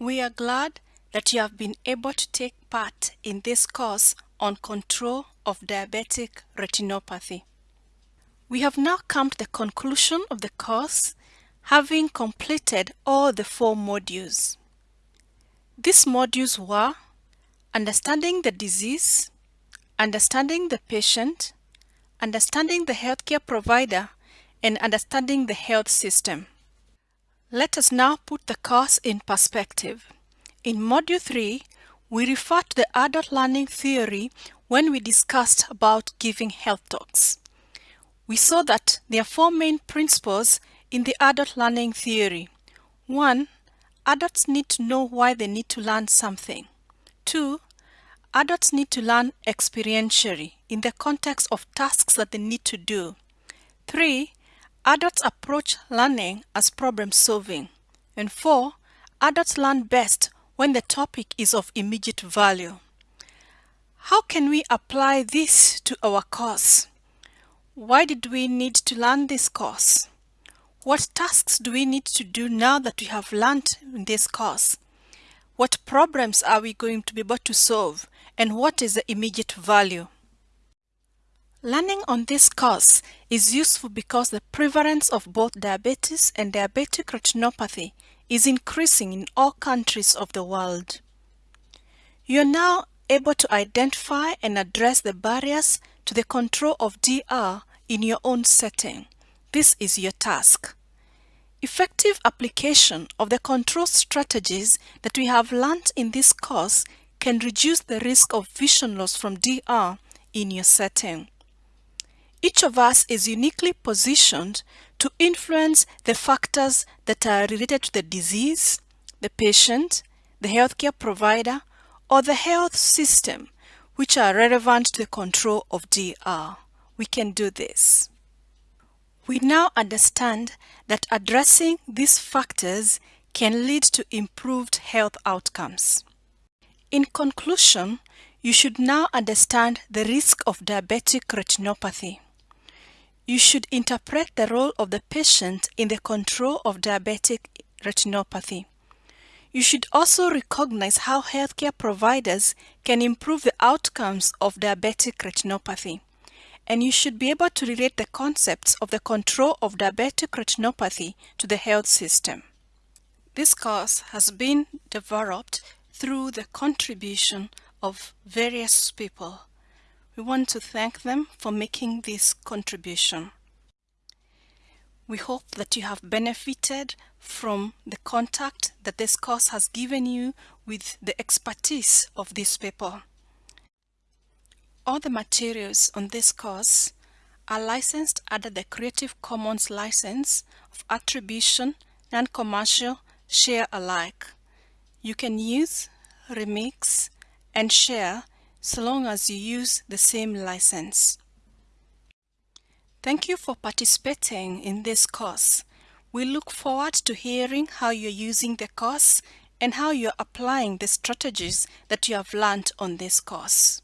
We are glad that you have been able to take part in this course on control of diabetic retinopathy. We have now come to the conclusion of the course, having completed all the four modules. These modules were Understanding the disease, Understanding the patient, Understanding the healthcare provider, and Understanding the health system. Let us now put the course in perspective. In Module 3, we referred to the adult learning theory when we discussed about giving health talks. We saw that there are four main principles in the adult learning theory. 1. Adults need to know why they need to learn something. 2. Adults need to learn experientially in the context of tasks that they need to do. 3. Adults approach learning as problem solving. And 4. Adults learn best when the topic is of immediate value. How can we apply this to our course? Why did we need to learn this course? What tasks do we need to do now that we have learned in this course? What problems are we going to be able to solve? And what is the immediate value? Learning on this course is useful because the prevalence of both diabetes and diabetic retinopathy is increasing in all countries of the world. You are now able to identify and address the barriers to the control of DR in your own setting. This is your task. Effective application of the control strategies that we have learned in this course can reduce the risk of vision loss from DR in your setting. Each of us is uniquely positioned to influence the factors that are related to the disease, the patient, the healthcare provider, or the health system, which are relevant to the control of DR. We can do this. We now understand that addressing these factors can lead to improved health outcomes. In conclusion, you should now understand the risk of diabetic retinopathy. You should interpret the role of the patient in the control of diabetic retinopathy. You should also recognize how healthcare providers can improve the outcomes of diabetic retinopathy. And you should be able to relate the concepts of the control of diabetic retinopathy to the health system. This course has been developed through the contribution of various people we want to thank them for making this contribution. We hope that you have benefited from the contact that this course has given you with the expertise of this people. All the materials on this course are licensed under the Creative Commons license of attribution, non-commercial, share alike. You can use, remix, and share so long as you use the same license. Thank you for participating in this course. We look forward to hearing how you're using the course and how you're applying the strategies that you have learned on this course.